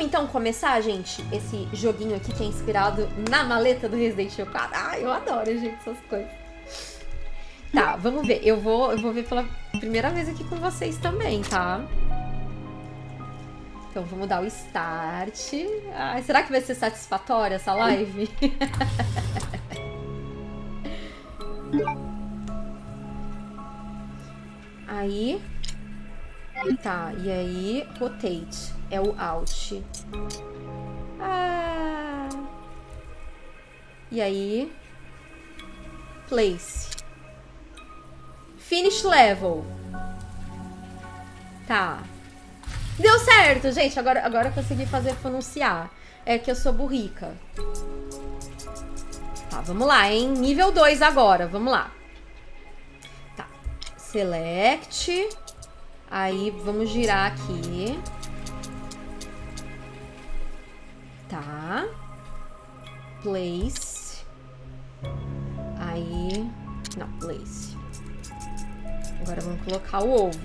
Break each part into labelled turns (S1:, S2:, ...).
S1: Vamos então começar, gente, esse joguinho aqui que é inspirado na maleta do Resident Evil 4. Ah, eu adoro, gente, essas coisas. Tá, vamos ver. Eu vou, eu vou ver pela primeira vez aqui com vocês também, tá? Então vamos dar o start. Será que vai ser satisfatória essa live? aí. Tá, e aí, rotate. É o alt. Ah. E aí, place. Finish level. Tá. Deu certo, gente. Agora, agora eu consegui fazer pronunciar. É que eu sou burrica. Tá, vamos lá, hein? Nível 2 agora, vamos lá. Tá. Select. Aí, vamos girar aqui. Tá. Place. Aí... Não, place. Agora vamos colocar o ovo.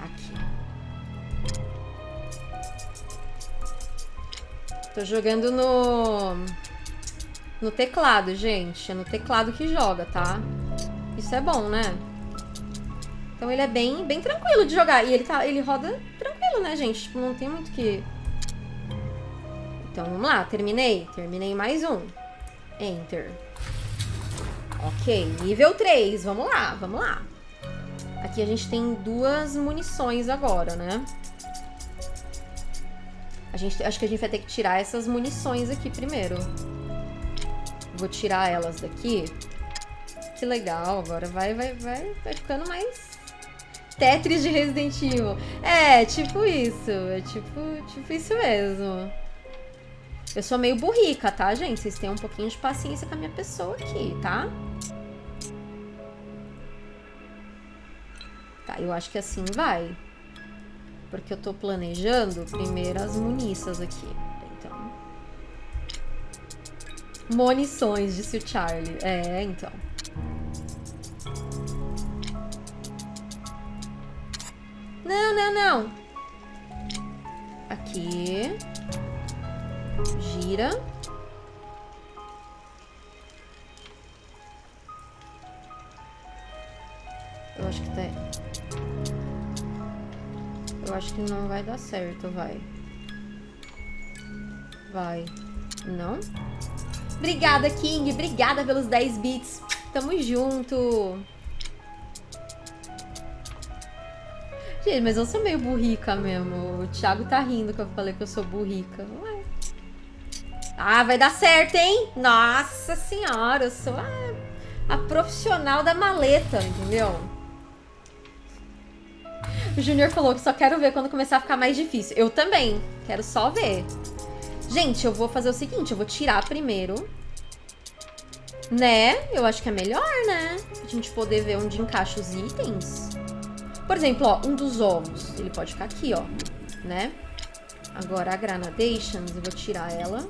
S1: Aqui. Tô jogando no... No teclado, gente. É no teclado que joga, tá? Isso é bom, né? Então ele é bem, bem tranquilo de jogar. E ele, tá, ele roda tranquilo, né, gente? Tipo, não tem muito que... Então, vamos lá. Terminei. Terminei mais um. Enter. Ok, nível 3. Vamos lá, vamos lá. Aqui a gente tem duas munições agora, né? A gente, acho que a gente vai ter que tirar essas munições aqui primeiro. Vou tirar elas daqui. Que legal, agora vai, vai, vai, vai ficando mais Tetris de Resident Evil. É, tipo isso, é tipo, tipo isso mesmo. Eu sou meio burrica, tá, gente? Vocês têm um pouquinho de paciência com a minha pessoa aqui, tá? Tá, eu acho que assim vai. Porque eu tô planejando primeiro as muniças aqui. Então. Munições, disse o Charlie. É, então. Não, não. Aqui. Gira. Eu acho que tá... Eu acho que não vai dar certo, vai. Vai. Não? Obrigada, King. Obrigada pelos 10 bits. Tamo junto. Gente, mas eu sou meio burrica mesmo. O Thiago tá rindo que eu falei que eu sou burrica. Ué. Ah, vai dar certo, hein? Nossa senhora, eu sou a, a profissional da maleta, entendeu? O Júnior falou que só quero ver quando começar a ficar mais difícil. Eu também. Quero só ver. Gente, eu vou fazer o seguinte. Eu vou tirar primeiro. Né? Eu acho que é melhor, né? Pra gente poder ver onde encaixa os itens. Por exemplo, ó, um dos ovos. Ele pode ficar aqui, ó. Né? Agora, a Granadations, eu vou tirar ela.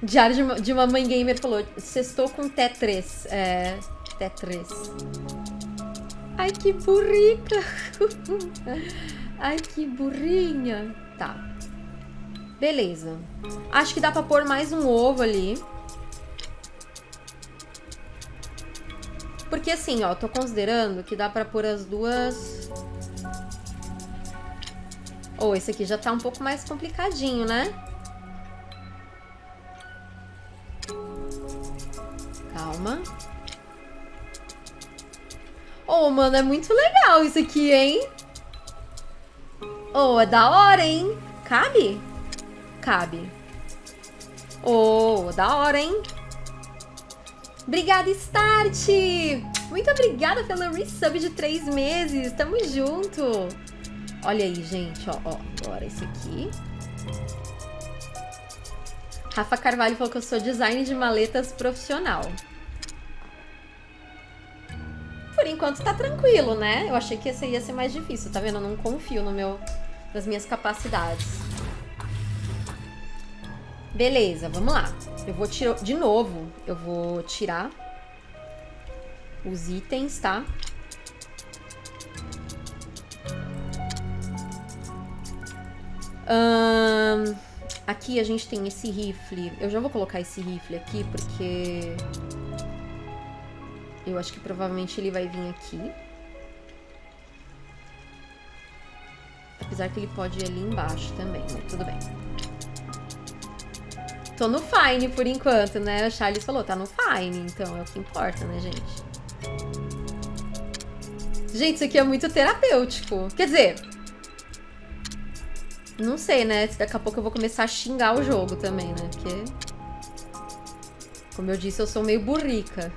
S1: Diário de uma, de uma mãe gamer falou, sextou com T3. É, T3. Ai, que burrica. Ai, que burrinha. Tá. Beleza. Acho que dá pra pôr mais um ovo ali. Porque assim, ó, tô considerando que dá pra pôr as duas... Ou oh, esse aqui já tá um pouco mais complicadinho, né? Calma. Oh, mano, é muito legal isso aqui, hein? Oh, é da hora, hein? Cabe? Cabe. Oh, da hora, hein? Obrigada, Start! Muito obrigada pelo resub de três meses. Tamo junto. Olha aí, gente. Ó, ó. Agora esse aqui. Rafa Carvalho falou que eu sou design de maletas profissional. Por enquanto tá tranquilo, né? Eu achei que esse ia ser mais difícil, tá vendo? Eu não confio no meu, nas minhas capacidades. Beleza, vamos lá. Eu vou tirar... De novo, eu vou tirar os itens, tá? Aqui a gente tem esse rifle. Eu já vou colocar esse rifle aqui, porque... Eu acho que provavelmente ele vai vir aqui. Apesar que ele pode ir ali embaixo também, né? Tudo bem. Tô no fine por enquanto, né? A Charles falou, tá no fine, então é o que importa, né, gente? Gente, isso aqui é muito terapêutico. Quer dizer, não sei, né? Daqui a pouco eu vou começar a xingar o jogo também, né? Porque, como eu disse, eu sou meio burrica.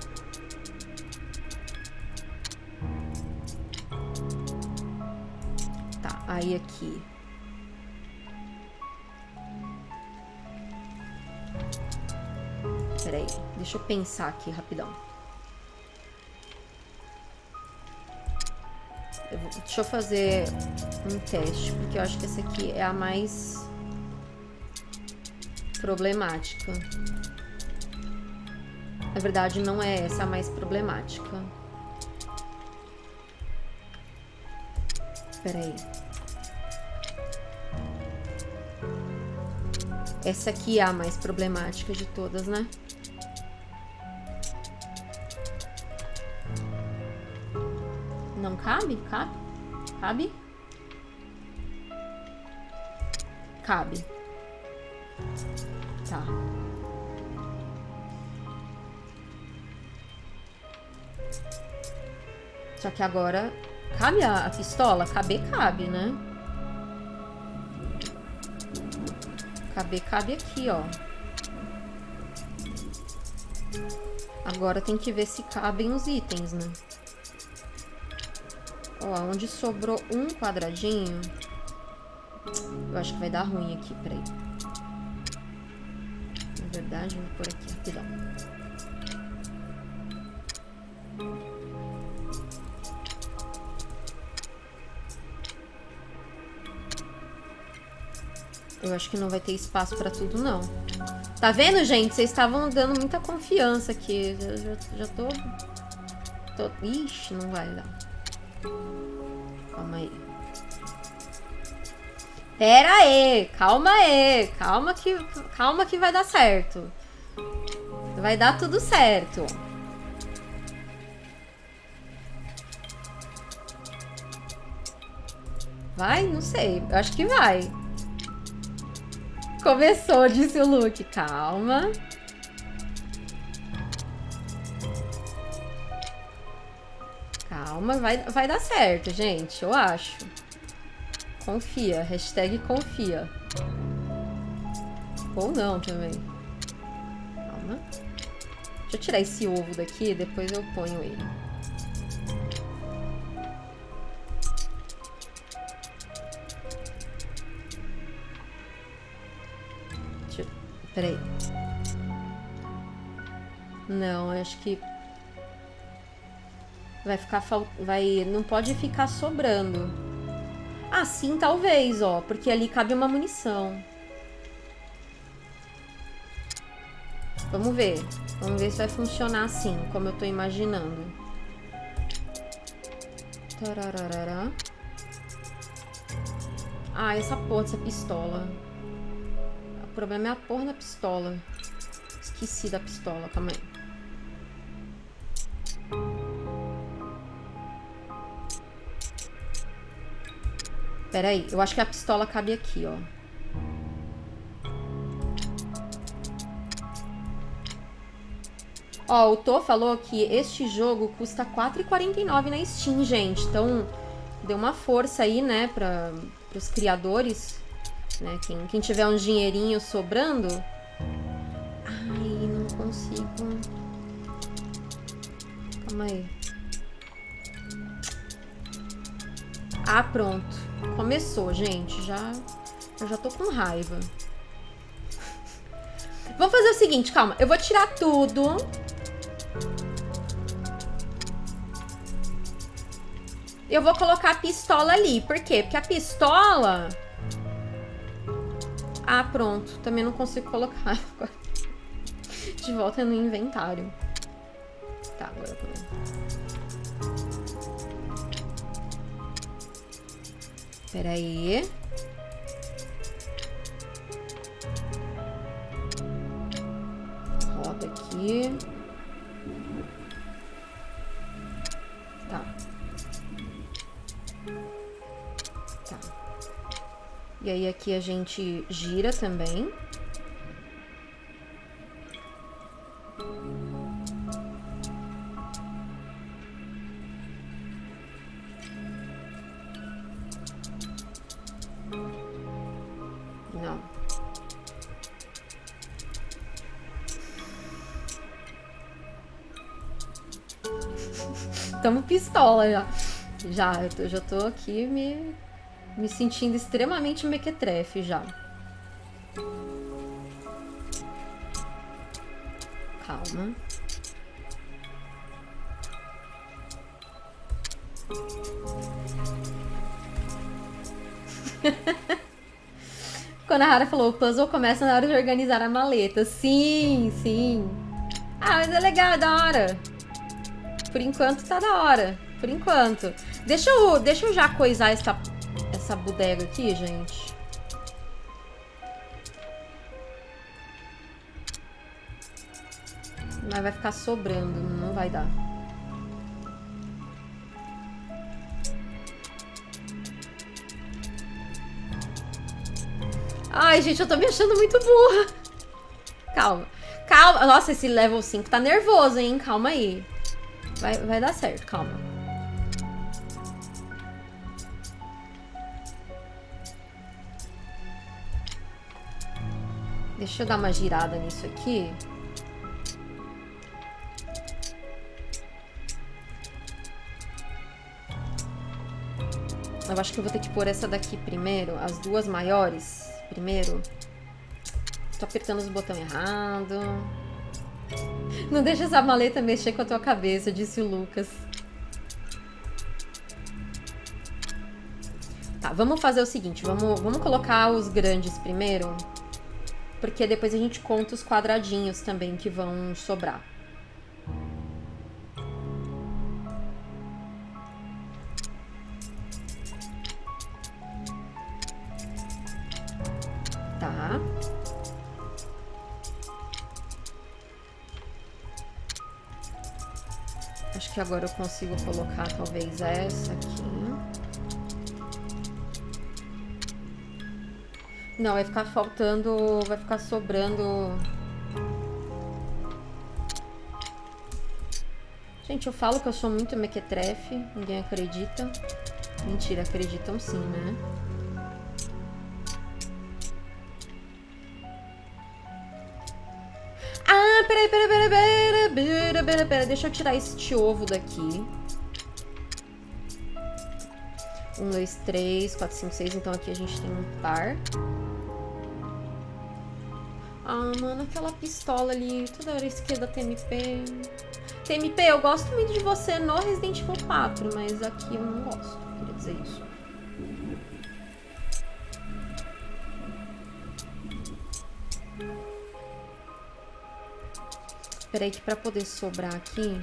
S1: Tá, aí aqui. Peraí, deixa eu pensar aqui rapidão. Eu vou, deixa eu fazer um teste, porque eu acho que essa aqui é a mais problemática. Na verdade, não é essa a mais problemática. Peraí. Essa aqui é a mais problemática de todas, né? Cabe? Cabe? Cabe? Cabe. Tá. Só que agora... Cabe a, a pistola? Caber, cabe, né? Caber, cabe aqui, ó. Agora tem que ver se cabem os itens, né? Ó, onde sobrou um quadradinho... Eu acho que vai dar ruim aqui, peraí. Na verdade, vou por aqui, rapidão. Eu acho que não vai ter espaço pra tudo, não. Tá vendo, gente? Vocês estavam dando muita confiança aqui. Já, já, já tô... tô... Ixi, não vai dar. Calma aí. Pera aí, calma aí, calma que, calma que vai dar certo. Vai dar tudo certo. Vai? Não sei. Eu acho que vai. Começou, disse o Luke. Calma. Vai, vai dar certo, gente. Eu acho. Confia. Hashtag confia. Ou não também. Calma. Deixa eu tirar esse ovo daqui, depois eu ponho ele. Deixa eu... Peraí. Não, acho que vai ficar fal... vai não pode ficar sobrando. Ah, sim, talvez, ó, porque ali cabe uma munição. Vamos ver. Vamos ver se vai funcionar assim, como eu tô imaginando. Tararara. Ah, essa porra dessa pistola. O problema é a porra da pistola. Esqueci da pistola, calma aí. Pera aí, eu acho que a pistola cabe aqui, ó. Ó, o Tô falou que este jogo custa R$4,49 na Steam, gente. Então, deu uma força aí, né, para os criadores. Né? Quem, quem tiver um dinheirinho sobrando... Ai, não consigo... Calma aí. Ah, pronto. Começou, gente. Já, eu já tô com raiva. Vamos fazer o seguinte, calma. Eu vou tirar tudo. Eu vou colocar a pistola ali. Por quê? Porque a pistola... Ah, pronto. Também não consigo colocar de volta no inventário. Tá, agora eu Espera aí. Roda aqui. Tá. Tá. E aí aqui a gente gira também. Tamo pistola já. Já, eu tô, já tô aqui me, me sentindo extremamente mequetrefe já. Calma. Quando a Hara falou, o puzzle começa na hora de organizar a maleta. Sim, sim. Ah, mas é legal, é da hora. Por enquanto tá da hora. Por enquanto. Deixa eu, deixa eu já coisar essa, essa bodega aqui, gente. Mas vai ficar sobrando, não vai dar. Ai, gente, eu tô me achando muito burra. Calma. Calma. Nossa, esse level 5 tá nervoso, hein? Calma aí. Vai, vai dar certo, calma. Deixa eu dar uma girada nisso aqui. Eu acho que eu vou ter que pôr essa daqui primeiro, as duas maiores primeiro. Tô apertando os botões errado. Não deixa essa maleta mexer com a tua cabeça, disse o Lucas. Tá, vamos fazer o seguinte, vamos, vamos colocar os grandes primeiro, porque depois a gente conta os quadradinhos também que vão sobrar. Acho que agora eu consigo colocar talvez essa aqui. Não, vai ficar faltando, vai ficar sobrando... Gente, eu falo que eu sou muito mequetrefe, ninguém acredita. Mentira, acreditam sim, né? Ah, peraí, peraí, peraí, peraí, peraí, peraí, peraí, deixa eu tirar este ovo daqui. Um, dois, três, quatro, cinco, seis, então aqui a gente tem um par. Ah, mano, aquela pistola ali, toda hora esquerda TMP. TMP, eu gosto muito de você no Resident Evil 4, mas aqui eu não gosto, queria dizer isso. Espera aí que pra poder sobrar aqui...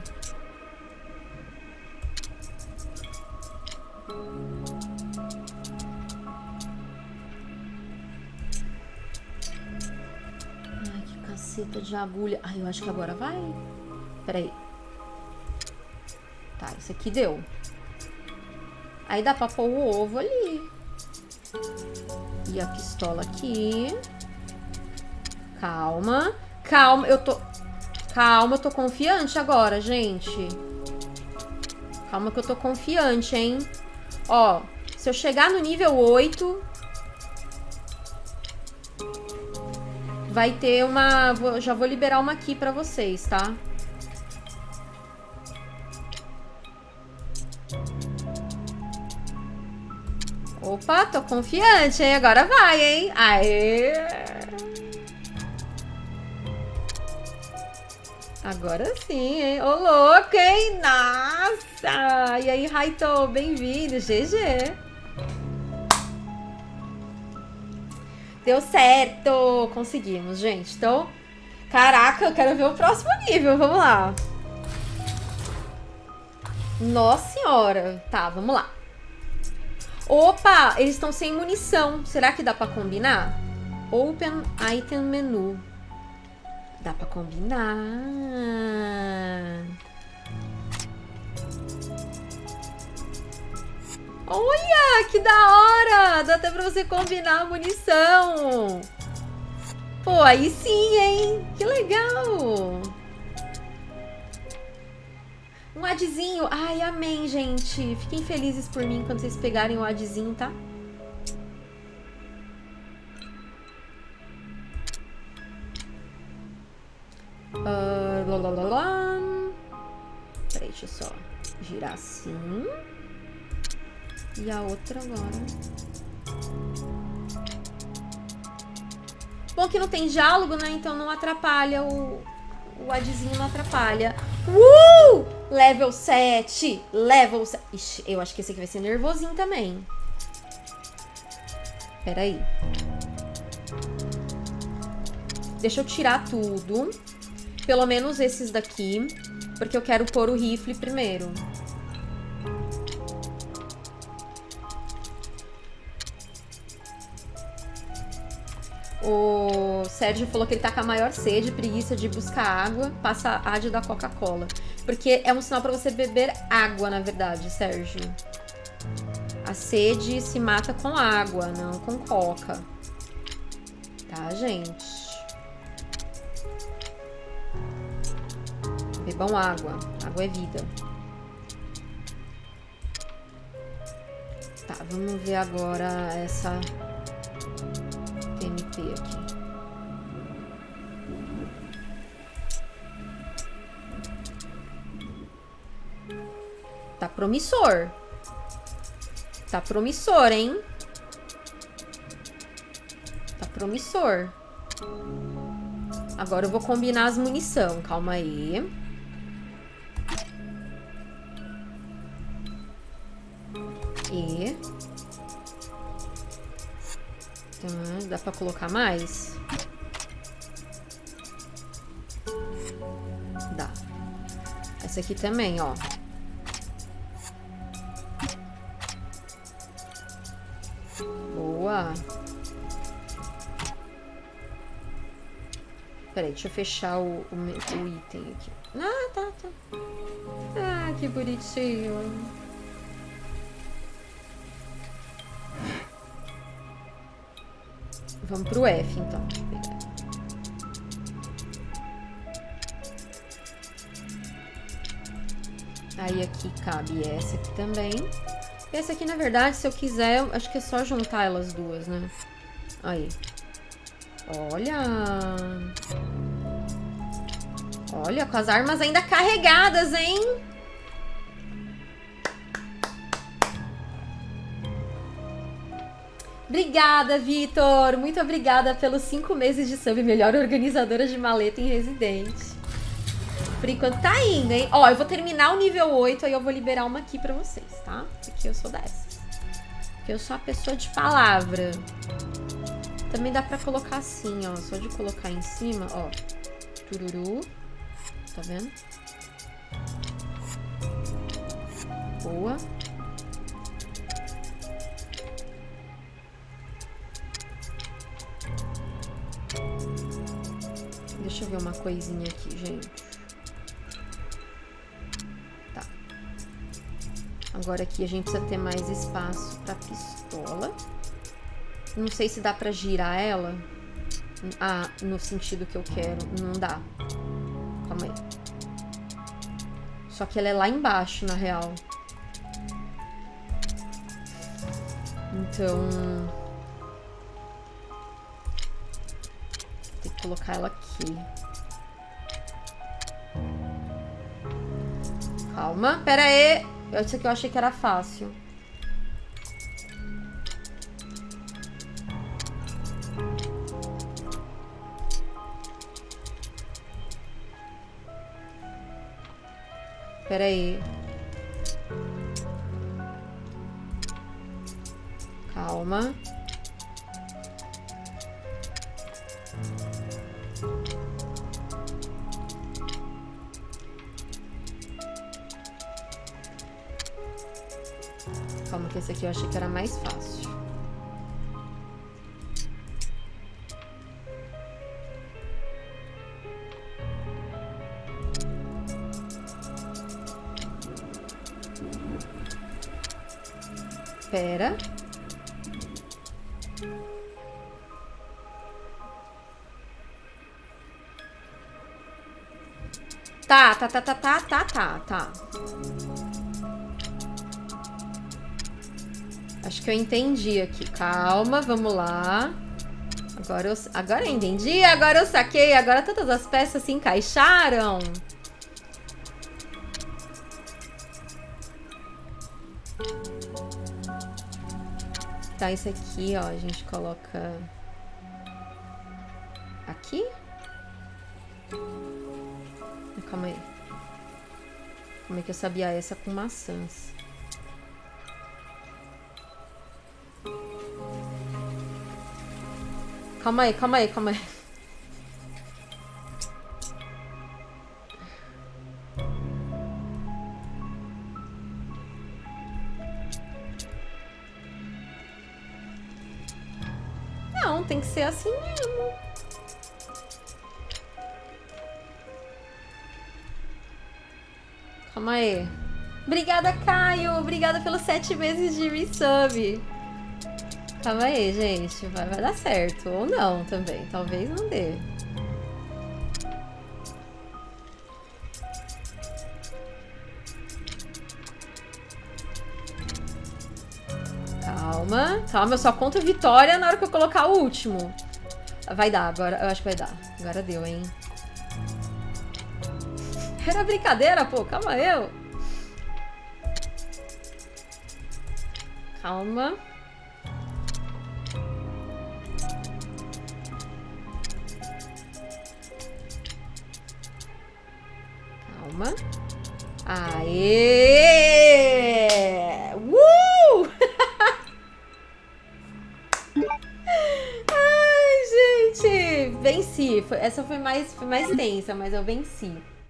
S1: Ai, que caceta de agulha. Ai, eu acho que agora vai. Espera aí. Tá, isso aqui deu. Aí dá pra pôr o ovo ali. E a pistola aqui. Calma. Calma, eu tô... Calma, eu tô confiante agora, gente. Calma que eu tô confiante, hein? Ó, se eu chegar no nível 8... Vai ter uma... Já vou liberar uma aqui pra vocês, tá? Opa, tô confiante, hein? Agora vai, hein? Aê! Agora sim, hein? Ô, louco, hein? Nossa! E aí, Raito, bem-vindo, GG! Deu certo! Conseguimos, gente. Então, caraca, eu quero ver o próximo nível. Vamos lá. Nossa senhora. Tá, vamos lá. Opa, eles estão sem munição. Será que dá pra combinar? Open Item Menu. Dá pra combinar. Olha, que da hora! Dá até pra você combinar a munição. Pô, aí sim, hein? Que legal! Um adzinho. Ai, amém, gente. Fiquem felizes por mim quando vocês pegarem o adzinho, tá? Assim. E a outra agora. Bom que não tem diálogo, né? Então não atrapalha o... O adzinho não atrapalha. Uh! Level 7. Level 7. Ixi, eu acho que esse aqui vai ser nervosinho também. Pera aí. Deixa eu tirar tudo. Pelo menos esses daqui. Porque eu quero pôr o rifle primeiro. O Sérgio falou que ele tá com a maior sede, preguiça de buscar água, passa a de da Coca-Cola. Porque é um sinal para você beber água, na verdade, Sérgio. A sede se mata com água, não com coca. Tá, gente? Bebam água. Água é vida. Tá, vamos ver agora essa MP aqui. Tá promissor. Tá promissor, hein? Tá promissor. Agora eu vou combinar as munição. Calma aí. Dá pra colocar mais? Dá. Essa aqui também, ó. Boa. Peraí, deixa eu fechar o, o, o item aqui. Ah, tá, tá. Ah, que bonitinho. Vamos pro F, então. Aí aqui cabe essa aqui também. Essa aqui, na verdade, se eu quiser, eu acho que é só juntar elas duas, né? Aí. Olha! Olha, com as armas ainda carregadas, hein? Obrigada, Vitor! Muito obrigada pelos cinco meses de sub, melhor organizadora de maleta em Residente. Por enquanto tá indo, hein? Ó, eu vou terminar o nível 8, aí eu vou liberar uma aqui pra vocês, tá? Porque eu sou dessas. Porque eu sou a pessoa de palavra. Também dá pra colocar assim, ó. Só de colocar em cima, ó. Tururu. Tá vendo? Boa. Ver uma coisinha aqui, gente. Tá. Agora aqui a gente precisa ter mais espaço pra pistola. Não sei se dá pra girar ela. Ah, no sentido que eu quero. Não dá. Calma aí. Só que ela é lá embaixo, na real. Então... Tem que colocar ela aqui. Calma, pera aí. Isso aqui eu achei que era fácil. Pera aí. Calma. Esse aqui eu achei que era mais fácil. Pera. Tá, tá, tá, tá, tá, tá, tá, tá. Acho que eu entendi aqui. Calma, vamos lá. Agora eu, agora eu entendi, agora eu saquei, agora todas as peças se encaixaram. Tá, isso aqui, ó, a gente coloca aqui. Calma aí. Como é que eu sabia essa com maçãs? Calma aí, calma aí, calma aí. Não, tem que ser assim mesmo. Calma aí. Obrigada, Caio. Obrigada pelos sete meses de resub. Calma aí, gente. Vai, vai dar certo. Ou não também. Talvez não dê. Calma. Calma, eu só conto vitória na hora que eu colocar o último. Vai dar, agora. Eu acho que vai dar. Agora deu, hein? Era brincadeira, pô. Calma eu. Calma. Calma. Foi mais, foi mais tensa, mas eu venci.